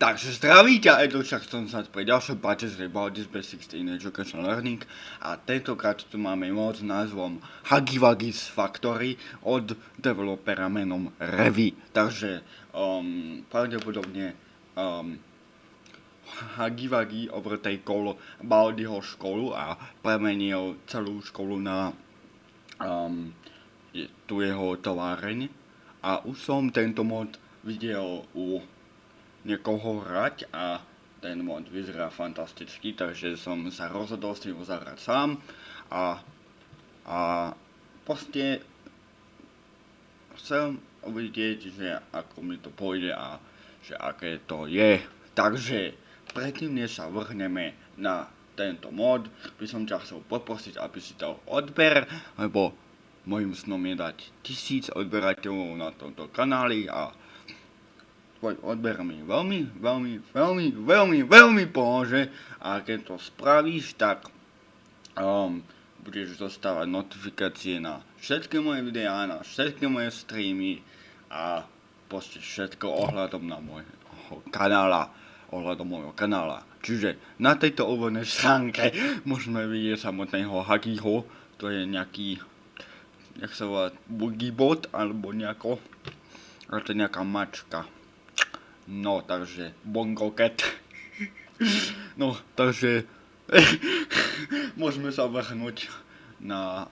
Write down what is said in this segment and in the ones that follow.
Takže zdraví ťa, Edo, som sa pri ďalšom páče z About This Basics in Education Learning a tentokrát tu máme mod s názvom Huggy Factory od developera menom Revi. Takže um, pravdepodobne um, Huggy overtakeol Baldiho školu a premenil celú školu na um, tu jeho továreň. A už som tento mod videl u niekoho hrať a ten mod vyzerá fantasticky, takže som sa rozhodol si ho zahrať sám a, a proste chcem uvidieť, že ako mi to pôjde a že aké to je. Takže predtým, než sa vrhneme na tento mod, by som ťa chcel poprosiť, aby si to odber, lebo môjim snom je dať tisíc odberateľov na tomto kanáli a tvoj odber mi veľmi, veľmi, veľmi, veľmi, veľmi pomôže a keď to spravíš, tak um, budeš dostávať notifikácie na všetky moje videá, na všetky moje streamy a proste všetko ohľadom na môjho kanála, ohľadom môjho kanála. Čiže na tejto úvodnej stránke môžeme vidieť samotného Hagiho, to je nejaký, jak sa volá, boogiebot, alebo nejako, ale to je nejaká mačka. No, takže Bongo Cat. No, takže môžeme sa vrhnúť na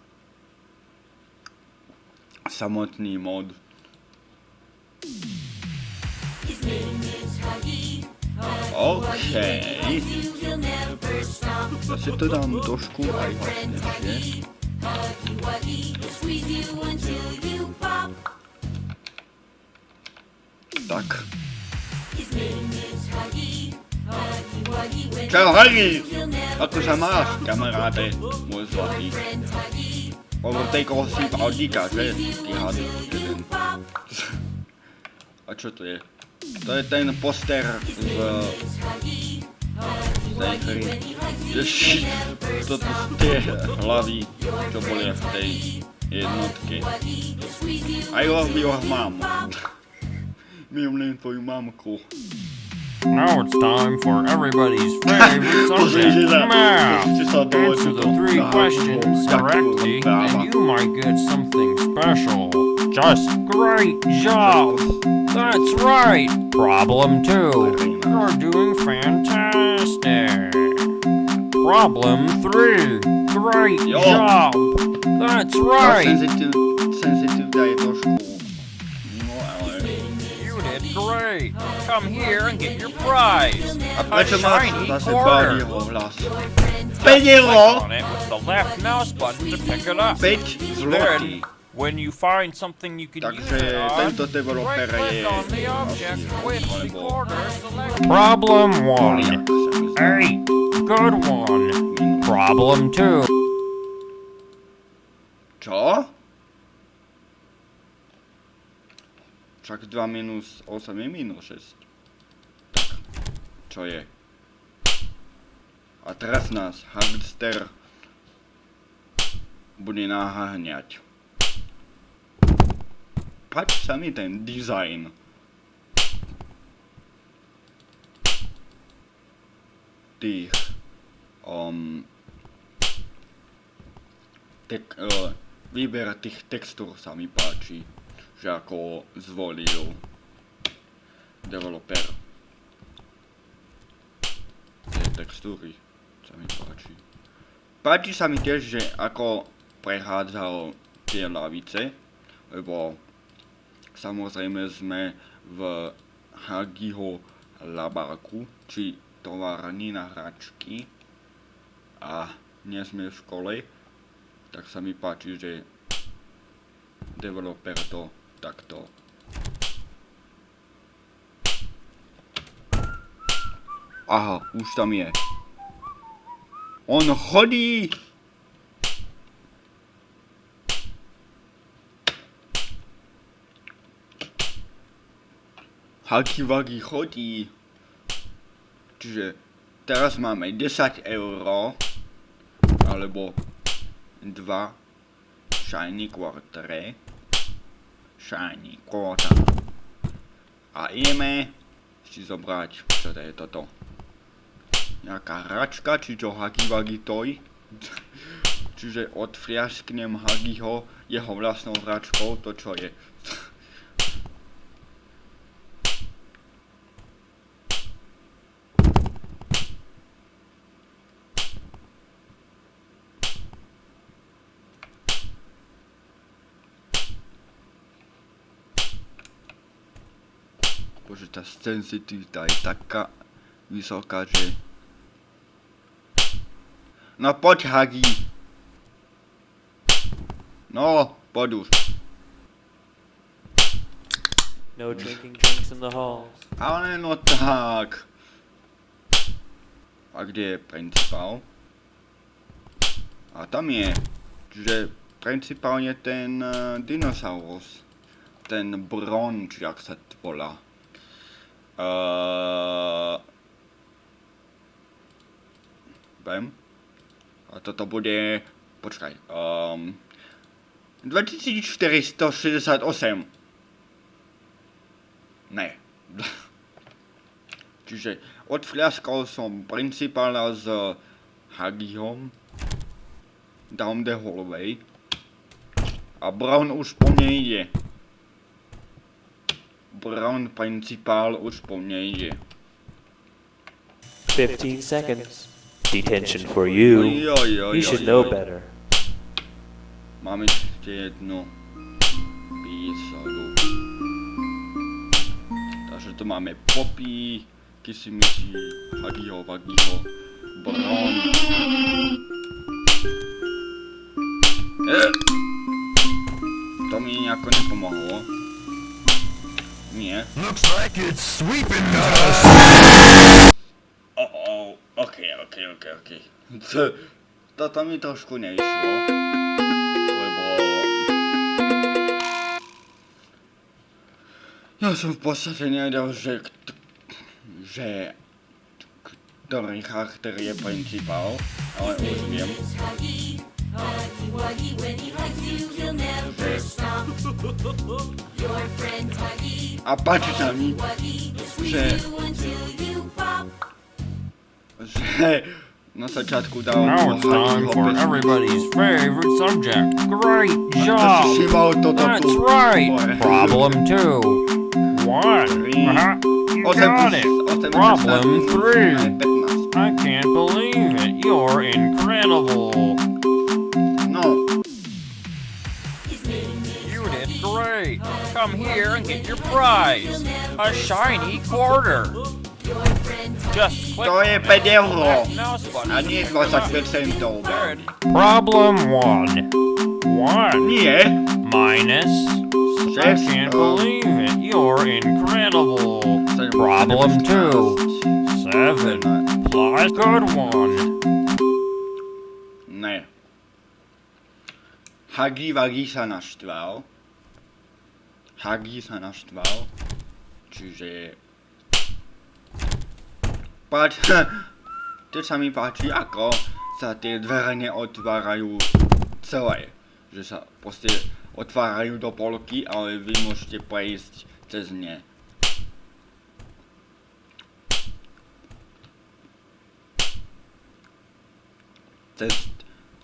samotný mod. OK. Ja si to dám trošku aj hlasnejšie. Tak. Čau, Hagi! Ako sa máš, kamaráde, môj zlatý? Overtakeol si Audíka, že? Ty hady, jeden. A čo to je? To je ten poster z... z tej hry. Ježi, toto sú tie hlavy, čo boli v tej jednotke. I love your mom. Milujem tvoju mamku. Now it's time for everybody's favorite subject, math. Answer the three questions correctly, and you might get something special. Just great job! That's right! Problem two. You're doing fantastic. Problem three. Great job! That's right! hurry! Come here and get your prize! A shiny quarter! Just on it with the left mouse button to pick it up. Then, when you find something you can use it on, right-click on the object with the corner. Problem 1. Hey, good one. Problem 2. Co? Však 2 minus 8 je minus 6. Čo je? A teraz nás Hagster bude naháňať. Páči sa mi ten dizajn. Tých... Um, tek, uh, výber tých textúr sa mi páči, ako zvolil developer. Tie textúry sa mi páči. Páči sa mi tiež, že ako prechádzal tie lavice, lebo samozrejme sme v Hagiho labáku, či továrni na hračky a nie sme v škole, tak sa mi páči, že developer to takto Aha, už tam je. On chodí! Haki Wagi chodí. Čiže teraz máme 10 euro alebo 2 shiny quartere shiny quarter a ideme si zobrať, čo to je toto. Nejaká hračka, či čo Hagi Wagi Toy. Čiže odfriasknem Hagiho jeho vlastnou hračkou, to čo je. Bože, tá sensitivita je taká vysoká, že... No poď, Hagi. No, poď už. No drinking drinks in the halls. Ale no tak. A kde je principál? A tam je. Čiže principál je ten uh, dinosaurus. Ten Bron, či jak sa to volá. Uh, Vem. A toto bude... Počkaj. Um, 2468. Ne. Čiže odfľaskal som principála s Hagihom down the hallway a Brown už po mne ide. Brown principál už po mne ide. 15 seconds. Detention for you. Joj, joj, You should know better. Mám ešte jednu písadu. Takže tu máme Poppy, Kissimisi, Hagiho, Vagiho, Bron. E! To mi nejako nepomohlo. Nie. Looks like it's sweeping us. Oh, oh, ok, ok, ok, ok. To, toto mi trošku neišlo. Lebo... Ja som v podstate nevedel, že... kt- že... ktorý charakter je principál, ale už viem. Wuggy when he hugs you, he'll never stop. Your friend Huggy. A patrz na mi, że... że... Nasza czatku dała Now it's time for everybody's favorite subject. Great job! That's right! Problem two. One. Uh-huh. You got it! Problem three. I can't believe it. You're incredible. No, His name is You did great. Come here and get your prize. A shiny quarter. Just click to je 5 euro. that mouse button. A nie 25 centov. There. Problem one. One. Nie, Minus. I can't believe it. You're incredible. Seven. Problem two. Seven. Plus good one. Ne. Hagi Wagi sa naštval. Hagi sa naštval. Čiže... Pač... To sa mi páči, ako sa tie dvere neotvárajú celé. Že sa proste otvárajú do polky, ale vy môžete prejsť cez ne. Cez,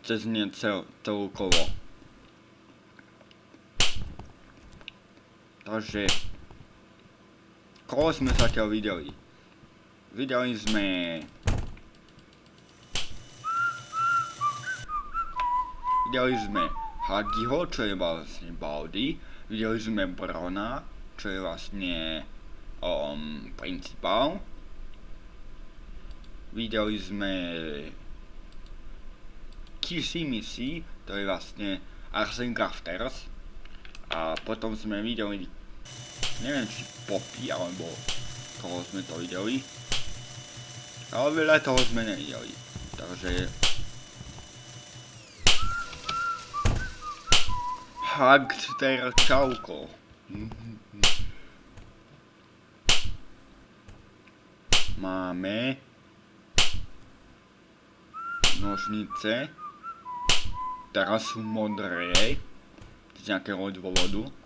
cez ne cel, celkovo. Takže... Koho sme zatiaľ videli? Videli sme... Videli sme Hagiho, čo je vlastne Baldy. Videli sme Brona, čo je vlastne um, principál. Videli sme Kissimisi, to je vlastne Arsene Crafters. A potom sme videli, neviem či Poppy, alebo koho sme to videli. Ale veľa toho sme nevideli. Takže... Hagster čauko. Máme nožnice. Teraz sú modré. Z nejakého dôvodu.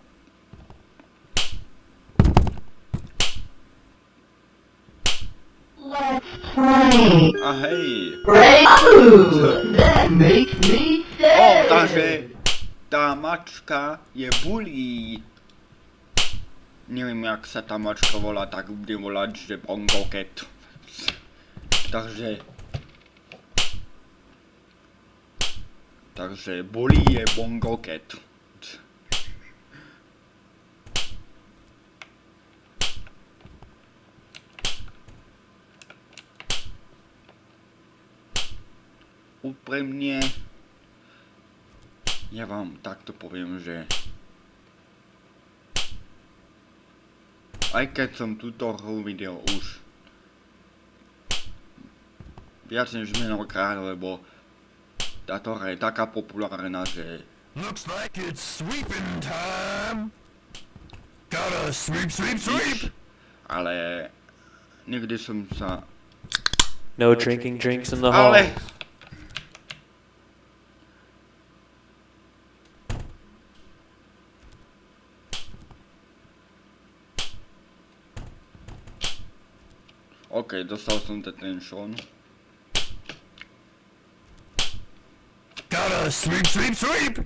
A hej. That makes me O, sad. takže tá mačka je bully. Neviem, jak sa tá mačka volá, tak budem volať, že Bongo Cat. Takže... Takže bully je Bongo Cat. Úprimne, ja vám takto poviem, že aj keď som túto hru videl už viac než mnohokrát, lebo táto hra je taká populárna, že Looks like it's sweeping time. Gotta sweep, sweep, sweep. ale nikdy som sa... No drinking drinks in the Ale... halls. OK, dostal som detention. Gotta sweep, sweep, sweep.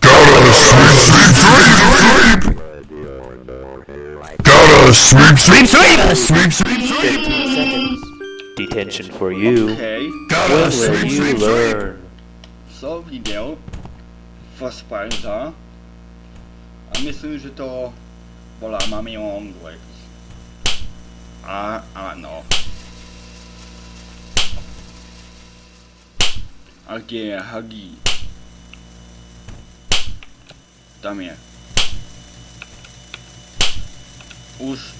Gotta sweep, sweep, sweep, sweep. Gotta sweep, sweep, sweep. Sweep, sweep, sweep. 15 seconds. Detention for you. OK, Gotta When will sweep, you sweep, sweep. learn? som videl Fassbinder a myslím, že to bola Mami Longlegs. A áno. A kde je Huggy? Tam je. Už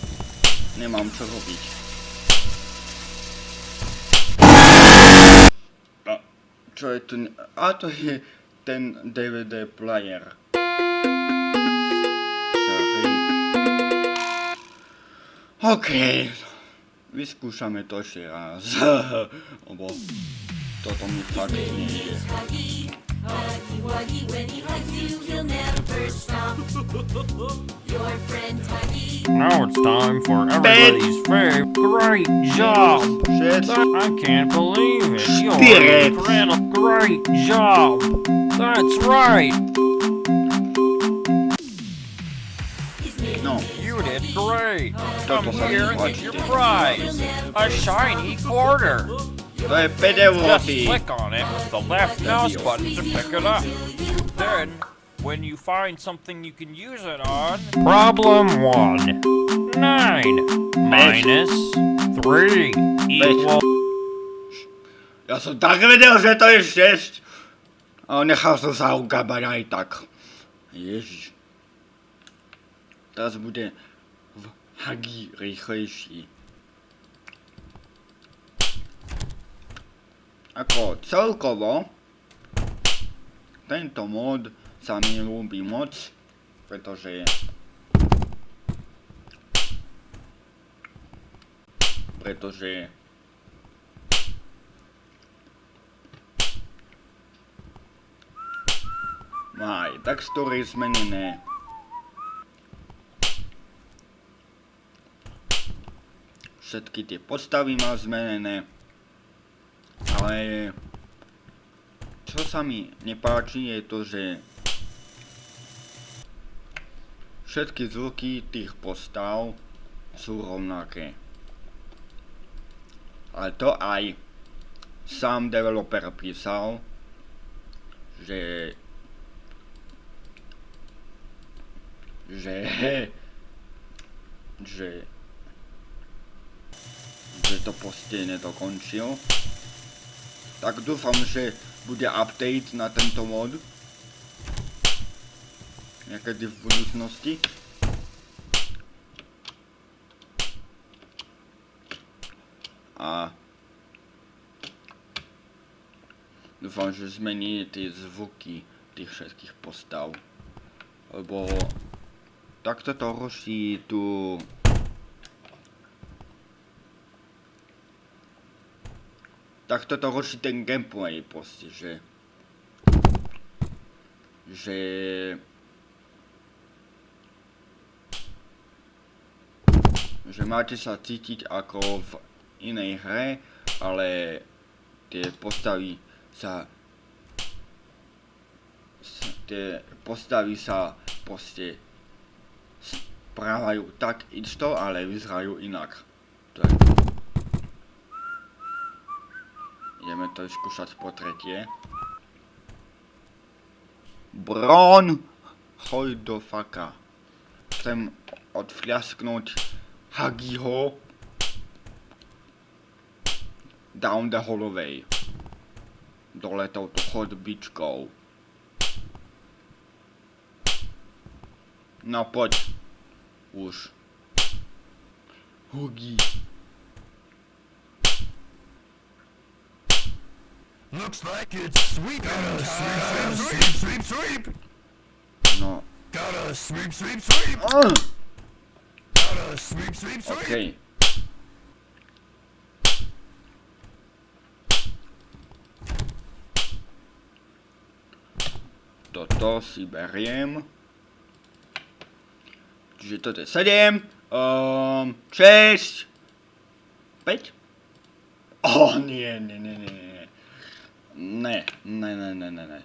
nemám čo robiť. A čo je to? A to je ten DVD player. OK. Vyskúšame to ešte raz. Lebo toto mi fakt nejde. Huggy, Huggy Wuggy, when he hugs you, he'll never stop. Your friend Huggy. Now it's time for everybody's favorite. Great job! Shit. I can't believe it. You're Spirit. incredible. Great job! That's right! Did! Come Toto sa mi here and get your prize! A shiny quarter! To je 5. Just click on it with the left mouse button to pick it up. Then, when you find something you can use it on... Problem 1. 9 minus 3 equals... Ja som tak vedel, že to je 6. A nechal som sa ukabať aj tak. Ježiš. Teraz bude v Hagi rýchlejší. Ako celkovo tento mod sa mi ľúbi moc, pretože pretože má aj textúry zmenené. Všetky tie postavy má zmenené. Ale čo sa mi nepáči je to, že všetky zvuky tých postav sú rovnaké. Ale to aj sám developer písal, že že že to proste nedokončil. Tak dúfam, že bude update na tento mod. Niekedy v budúcnosti. A dúfam, že zmení tie zvuky tých všetkých postav. Lebo takto to ruší tú takto to ruší ten gameplay proste, že že že máte sa cítiť ako v inej hre, ale tie postavy sa tie postavy sa proste správajú tak isto, ale vyzerajú inak. To je to. Ideme to skúšať po tretie. Bron! Choj do faka. Chcem odfľasknúť Hagiho down the holloway. Dole touto chodbičkou. No poď. Už. Hugi. Looks like it's sweeping time. Sweep, sweep, sweep, sweep. No. Gotta sweep, sweep, sweep. Uh, Gotta sweep, sweep, sweep. Okej. Toto si beriem. Čiže toto je 7, um, 6, 5. Oh, nie, nie, nie, nie. Ne, ne, ne, ne, ne, ne.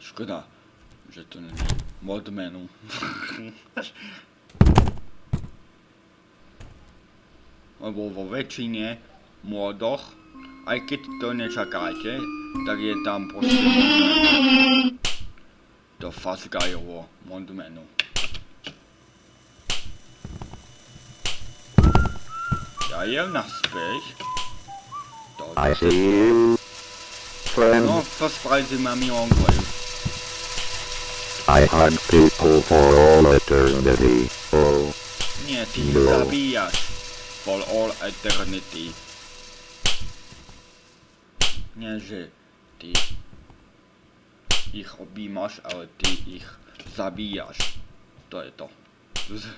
Škoda, že to není mod menu. Lebo vo väčšine modoch, aj keď to nečakáte, tak je tam proste. To Fazgajovo mod menu. Ja jem naspäť. I see you, friend. No, to spravíte mami onkoj. I hunt people for all eternity. Oh, Nie, ty No. zabíjaš. For all eternity. Nie, že ty ich objímaš, ale ty ich zabíjaš. To je to. Z-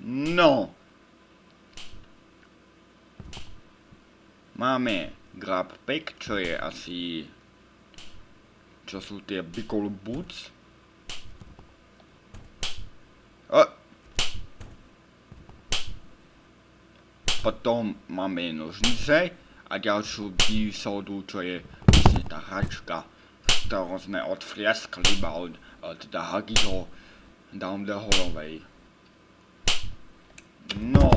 No. Máme Grab Pack, čo je asi... Čo sú tie Bicol Boots. O! Potom máme nožnice a ďalšiu výsodu, čo je vlastne tá hračka, ktorú sme odfliaskli iba od, teda Hagiho down the holloway. No.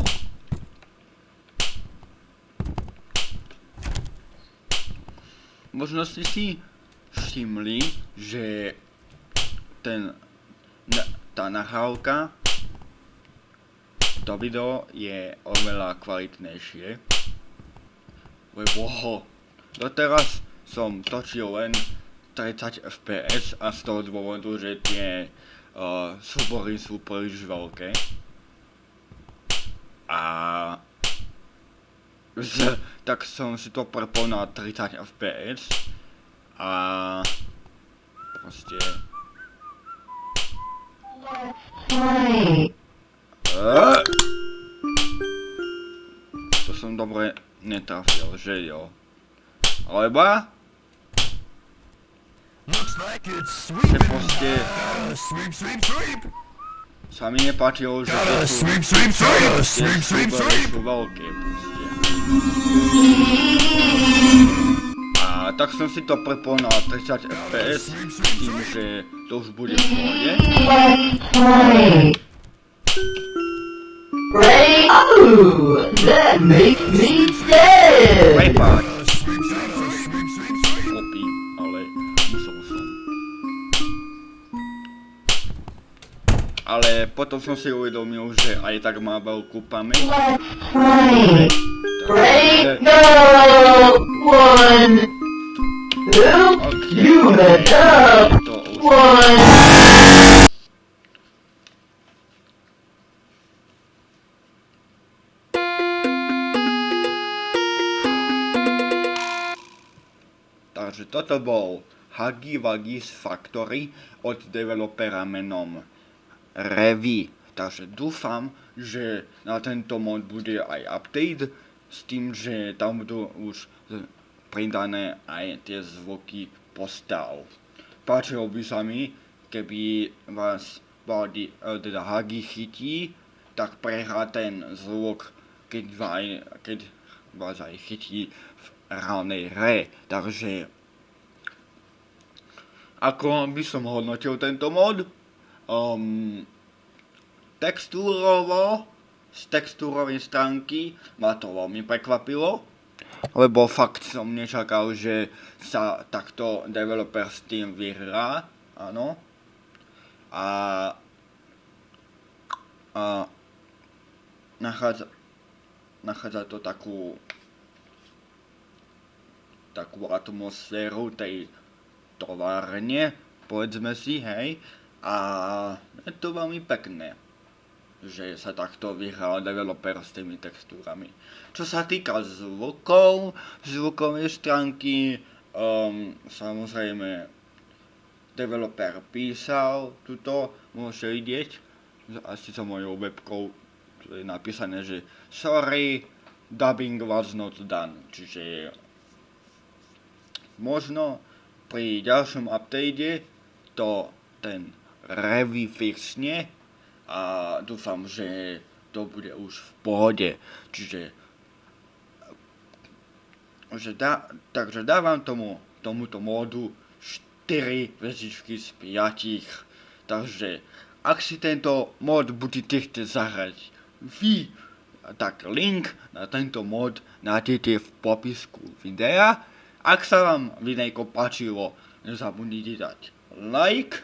Možno ste si všimli, že ten, tá nahrávka, to video je oveľa kvalitnejšie. Lebo ho, doteraz som točil len 30 fps a z toho dôvodu, že tie uh, súbory sú príliš veľké. A z, tak som si to prepol na 30 fps a proste. Eee! To som dobre netrafil, že jo? Alebo že proste sweep. sa mi nepáčilo, že Gotta tie sú, sú veľké. A tak som si to prepol na 30 fps tým, že to už bude v pohode. Play. Play. Oh, that makes me sad. Prepáč, potom som si uvedomil, že aj tak má veľkú pamäť. Takže toto bol Huggy Wuggy's Factory od developera menom Revi. Takže dúfam, že na tento mod bude aj update, s tým, že tam budú už pridané aj tie zvuky postav. Páčilo by sa mi, keby vás body, e, teda Hagi chytí, tak prehrá ten zvuk, keď, vaj, keď vás aj chytí v reálnej hre. Takže ako by som hodnotil tento mod? Um, textúrovo, z textúrovej stránky ma to veľmi prekvapilo, lebo fakt som nečakal, že sa takto developer s tým vyhrá, áno. A, a nachádza, nachádza to takú takú atmosféru tej továrne, povedzme si, hej. A je to veľmi pekné, že sa takto vyhral developer s tými textúrami. Čo sa týka zvukov, zvukovej stránky, um, samozrejme, developer písal tuto, môžete vidieť, asi za mojou webkou je napísané, že sorry, dubbing was not done, čiže možno pri ďalšom update to ten revy fixne a dúfam, že to bude už v pohode. Čiže že dá, takže dávam tomu, tomuto módu 4 vezičky z 5. Takže ak si tento mod budete chcieť zahrať vy, tak link na tento mod nájdete v popisku videa. Ak sa vám videjko páčilo, nezabudnite dať like,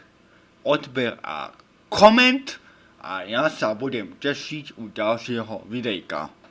odber a koment a ja sa budem tešiť u ďalšieho videjka.